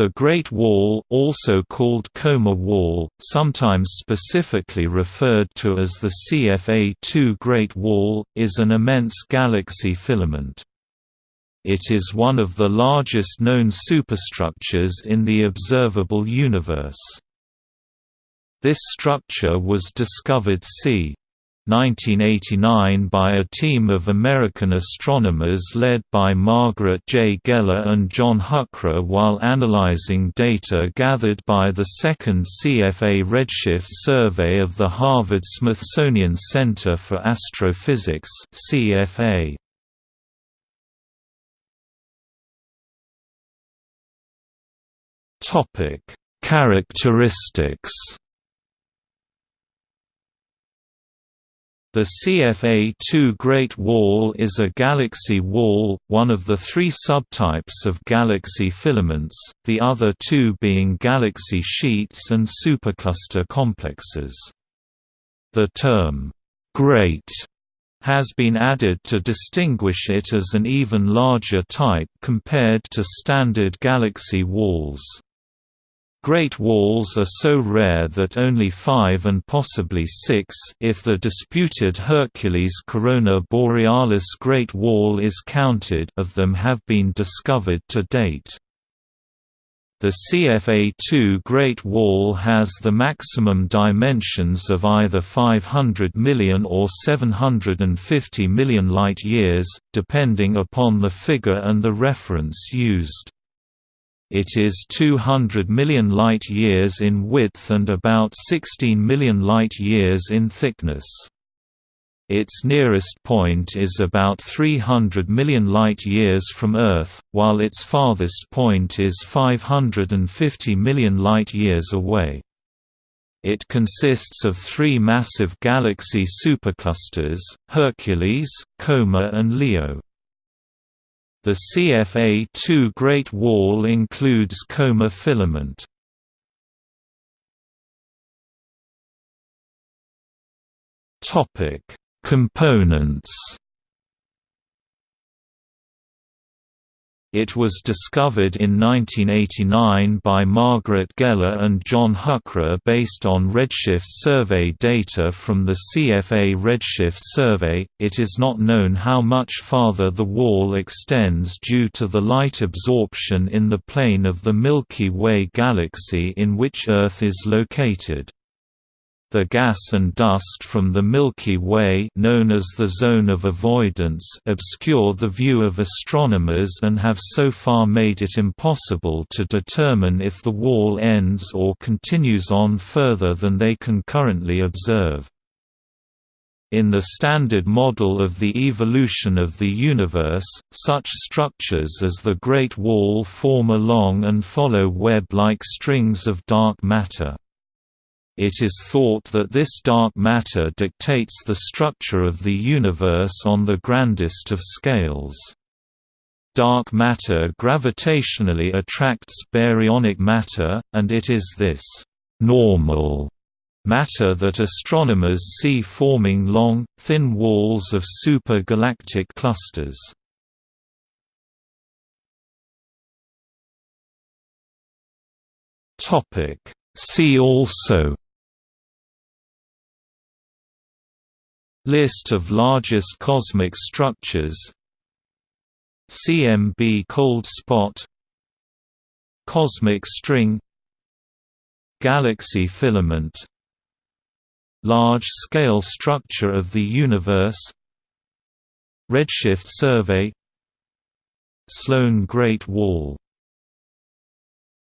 The Great Wall also called Coma Wall, sometimes specifically referred to as the CFA-2 Great Wall, is an immense galaxy filament. It is one of the largest known superstructures in the observable universe. This structure was discovered c. 1989 by a team of American astronomers led by Margaret J. Geller and John Huchra while analyzing data gathered by the second CFA redshift survey of the Harvard-Smithsonian Center for Astrophysics CFA. Characteristics The CFA-2 Great Wall is a galaxy wall, one of the three subtypes of galaxy filaments, the other two being galaxy sheets and supercluster complexes. The term, "'Great' has been added to distinguish it as an even larger type compared to standard galaxy walls. Great walls are so rare that only five and possibly six if the disputed Hercules Corona Borealis Great Wall is counted of them have been discovered to date. The CFA-2 Great Wall has the maximum dimensions of either 500 million or 750 million light-years, depending upon the figure and the reference used. It is 200 million light-years in width and about 16 million light-years in thickness. Its nearest point is about 300 million light-years from Earth, while its farthest point is 550 million light-years away. It consists of three massive galaxy superclusters, Hercules, Coma and Leo. The CFA-2 Great Wall includes coma filament. Components It was discovered in 1989 by Margaret Geller and John Huchra based on redshift survey data from the CFA Redshift Survey. It is not known how much farther the wall extends due to the light absorption in the plane of the Milky Way galaxy in which Earth is located. The gas and dust from the Milky Way known as the zone of avoidance obscure the view of astronomers and have so far made it impossible to determine if the wall ends or continues on further than they can currently observe. In the standard model of the evolution of the universe, such structures as the Great Wall form along and follow web-like strings of dark matter. It is thought that this dark matter dictates the structure of the universe on the grandest of scales. Dark matter gravitationally attracts baryonic matter, and it is this «normal» matter that astronomers see forming long, thin walls of supergalactic clusters. See also List of largest cosmic structures. CMB cold spot. Cosmic string. Galaxy filament. Large-scale structure of the universe. Redshift survey. Sloan Great Wall